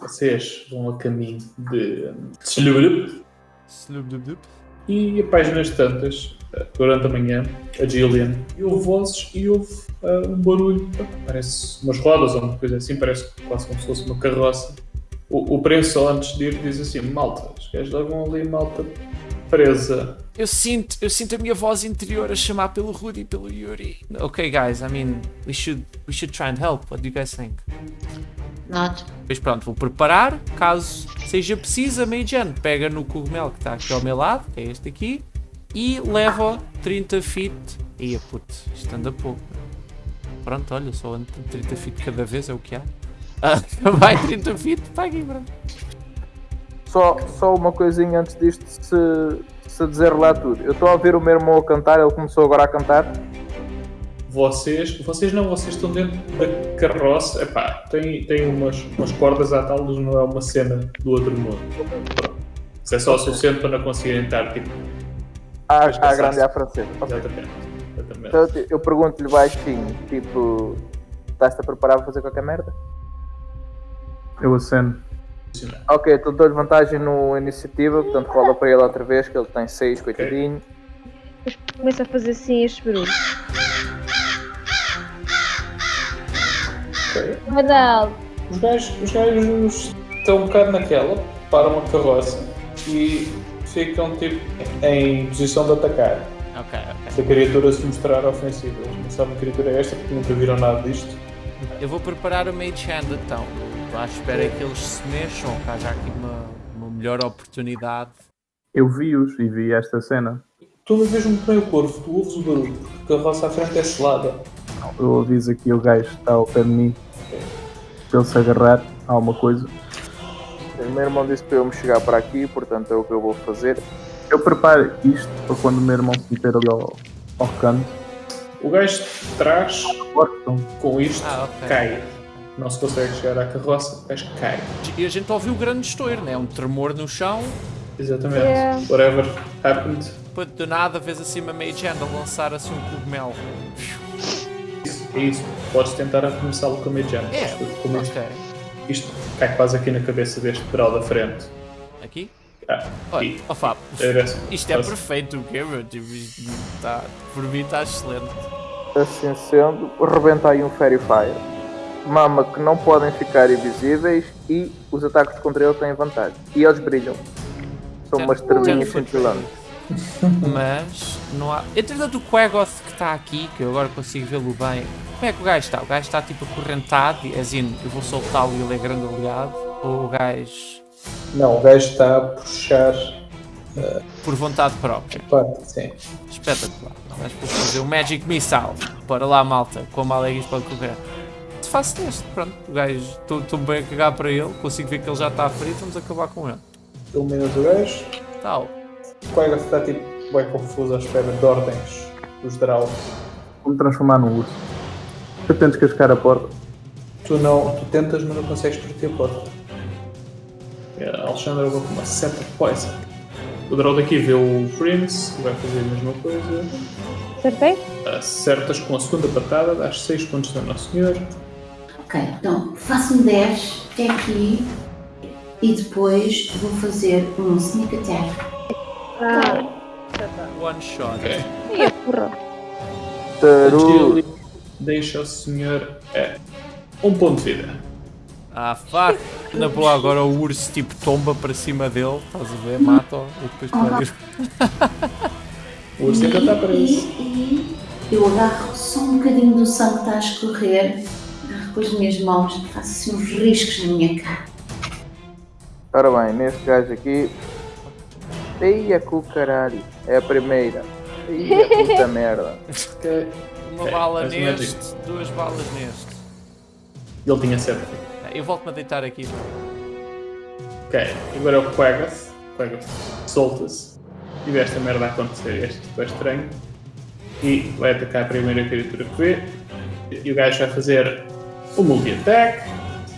Vocês vão a caminho de Slurp e a páginas tantas, eh, durante a manhã, a Gillian, e ouve vozes e ouve uh, um barulho, parece umas rodas ou uma coisa assim, parece quase como se fosse uma carroça. O, o preço antes de ir diz assim, malta, os gajos levam ali malta presa. Eu sinto, eu sinto a minha voz interior a chamar pelo Rudy e pelo Yuri. Ok guys, I mean, we should, we should try and help. What do you guys think? Not. Pois pronto, vou preparar, caso seja preciso, a Meijan pega no cogumelo que está aqui ao meu lado, que é este aqui, e leva 30 feet. Ia puto, isto anda pouco. Pronto, olha, só ando 30 feet cada vez, é o que há. Ah, vai 30 feet, pague, pronto. Só, só uma coisinha antes disto, se, se dizer lá tudo. Eu estou a ouvir o meu irmão a cantar, ele começou agora a cantar. Vocês, vocês não, vocês estão dentro da carroça. Epá, tem, tem umas, umas cordas à tal, mas não é uma cena do outro mundo. Pronto. Isso é só o suficiente para não conseguirem estar tipo. À, à passaste. grande à francesa. Ok. Exatamente. Exatamente. Então eu- eu pergunto-lhe baixinho, tipo, estás-te a preparar para fazer qualquer merda? Eu aceno. Ok, então dou-lhe vantagem no iniciativa, portanto rola para ele outra vez, que ele tem 6, coitadinho. Depois começa a fazer assim estes barulhos. Os gajos, os gajos estão um bocado naquela, param a carroça e ficam tipo em posição de atacar. Ok, ok. Se a criatura se mostrar ofensiva, eles não sabem que criatura é esta porque nunca viram nada disto. Eu vou preparar o Mage Hand então. Estou à espera que eles se mexam, que haja aqui uma, uma melhor oportunidade. Eu vi-os e vi esta cena. Tu não vês muito bem o corvo, tu ouves o barulho, porque a carroça à frente é selada. Eu aviso aqui o gajo que está ao pé de mim para ele se agarrar a alguma coisa. O meu irmão disse para eu me chegar para aqui, portanto é o que eu vou fazer. Eu preparo isto para quando o meu irmão se meter ali ao, ao canto. O gajo de trás, com isto, Ah, ok. cai. Não se consegue chegar à carroça, o gajo cai. E a gente ouviu o grande estouro, né? Um tremor no chão. Exatamente. Yeah. Whatever happened. Depois de nada, vês assim uma Mage Hand a lançar assim um cogumelo. É isso. Podes tentar arremessá-lo com Hand. É, Como isto, ok. isto cai quase aqui na cabeça deste pedal da frente. Aqui? Ah, Olha, e ó Fábio, isto é perfeito, o quê, meu? Tipo, isto tá, por mim está excelente. Assim sendo, rebenta aí um Fairy Fire. Mama que não podem ficar invisíveis e os ataques contra ele têm vantagem. E eles brilham. São umas estrelinhas cintilantes. Mas não há. Entretanto, o Quagoth que está aqui, que eu agora consigo vê-lo bem. Como é que o gajo está? O gajo está tipo acorrentado, e assim, eu vou soltá-lo e ele é grande aliado. Ou o gajo Não, o gajo está a puxar por vontade própria? a parte, sim. Espetacular. Vamos fazer o Magic Missile. Bora lá, malta. Como a Alegres pode correr. Se faço neste, pronto. O gajo, estou bem a cagar para ele. Consigo ver que ele já está ferido. Vamos acabar com ele. Iluminas o gajo. Tal. O colega está tipo bem confuso à espera de ordens dos Drow. Vou-me transformar num urso. Eu tento cascar a porta. Tu não, tu tentas, mas não consegues partir a porta. É, A Alexandra levou com uma seta de poison. O Drow daqui vê o Prince, que vai fazer a mesma coisa. Acertei? Acertas com a segunda patada, dás 6 pontos de Nosso Senhor. Ok, então faço um 10 até aqui e depois vou fazer um sneak attack. Ah, One shot. Ok. ia porra. Taru. Deixa o senhor é um ponto de vida. Ah, fuck. Na boa, agora o urso tipo tomba para cima dele. Estás a ver? Mata-o e depois pode ir. O urso ainda está E, preso. e eu agarro só um bocadinho do sangue que está a escorrer, agarro com as minhas mãos e faço assim uns riscos na minha cara. Ora bem, neste gajo aqui. Eia o caralho. É a primeira. Eia puta merda. Uma Ok, bala faz o neste, duas balas neste. Ele tinha 7. Ah, Eu volto-me a deitar aqui. Ok, agora é o Quagoth. Quagoth solta-se. E vê esta merda a acontecer. Este tipo é estranho. E vai atacar a primeira criatura que vê. E o gajo vai fazer o multi-attack.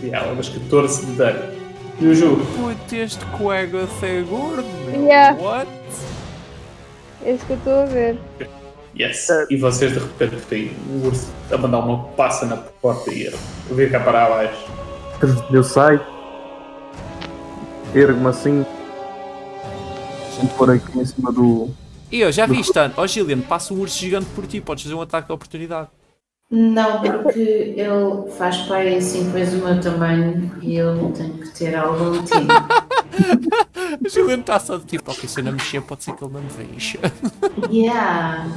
E ela levas 14 de dano. E o Ju, Puto, este Quagoth é gordo, meu. Yeah. What? É isso que eu estou a ver. yes. E vocês de repente têm o urso a mandar uma passa na porta e a vir cá para abaixo. Eu saio ergo-me assim e pôr aqui em cima do. E eu já vi isto, Ó oh, Gillian, passa um urso gigante por ti, podes fazer um ataque de oportunidade. Não, porque ele faz pai assim, depois o meu tamanho e eu tenho que ter algum time. A Gillian está só de tipo, ok, se eu não mexer, pode ser que ele não me veja. Yeah.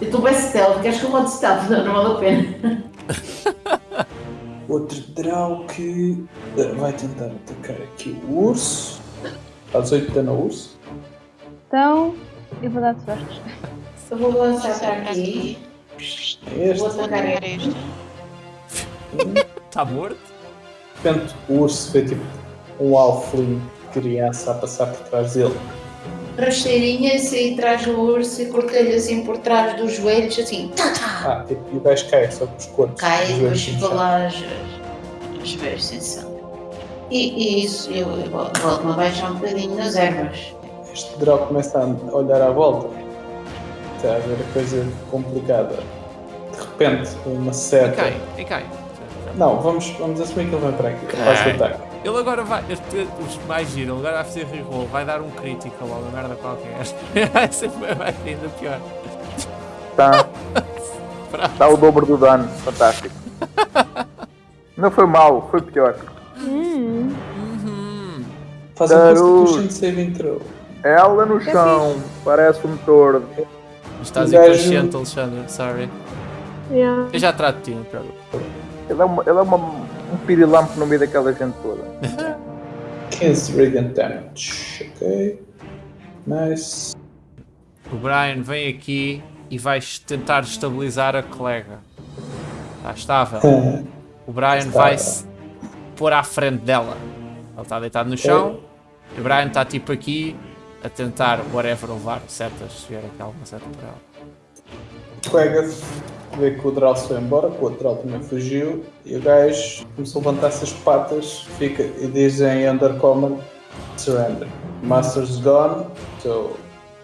Eu estou bem stealth, queres que eu bote stealth? Não, não vale a pena. Outro draw que eh, vai tentar atacar aqui o urso. Faz 8 dano ao urso. Então, eu vou dar sorte. Eu vou lançar para aqui. É Vou este. atacar este. Está morto? Repente o urso vê tipo um alfling criança a passar por trás dele. Rasteirinha, saí atrás do urso e cortei-lhe assim por trás dos joelhos, assim, tá, tá. Ah, tipo, e o gajo cai só com os corpos. Cai os e depois lá as, as joelhos sem sangue. E, e isso, eu, eu volto-me a baixar um bocadinho nas ervas. Este draw começa a olhar à volta. Está a ver a coisa complicada. De repente, uma E seta. cai, e cai. Não, vamos, vamos assumir que ele vem para aqui. Faz o ataque. Ele agora vai, os mais giro, ele agora vai fazer reroll, vai dar um critical ou uma merda qualquer. vai ser vai ser ainda pior. Está tá o dobro do dano. Fantástico. Não foi mal, foi pior. Hum, Uhum. Faz um. Constitution Saving Throw. Ela no chão, parece um tordo. Estás inconsciente, Alexandre, sorry. Yeah. Eu já trato de ti, não. Ele é, uma, ele é uma, um pirilampo no meio daquela gente toda. 15 Radiant Damage. Ok. Nice. O Brian vem aqui e vais tentar estabilizar a colega. Está estável. O Brian vai se pôr à frente dela. Ele está deitado no chão. E o Brian está tipo aqui a tentar, whatever, levar setas, se vier aqui alguma seta para ela. Colega vê que o se foi embora, que o outro também fugiu, e o gajo começou a levantar-se as patas fica, e diz em Undercommon Surrender. Master's gone, so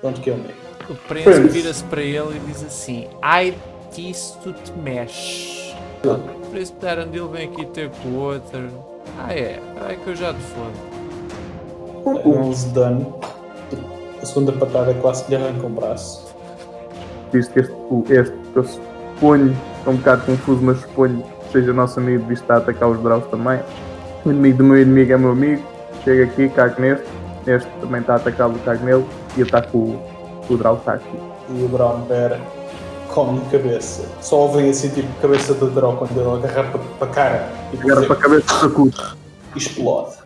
don't kill me. O príncipe Prince. vira-se para ele e diz assim: Ai, que isso tu te mexe. O príncipe de Arandil vem aqui ter com o outro. Ah, é, ai que eu já te fodo. 11 de dano. A segunda patada quase que lhe arranca um braço. Visto que este, o- este eu suponho, estou um bocado confuso, mas suponho que seja nosso amigo, que está a atacar os Draws também. O inimigo do meu inimigo é meu amigo, chega aqui, cago neste, este também está a atacá-lo, cago nele, e ataco o, o Draw está aqui. E o Brown Bear come cabeça. Só ouvem assim tipo cabeça do Draw quando ele agarra para, a cara e Agarra para a cabeça, sacude. explode.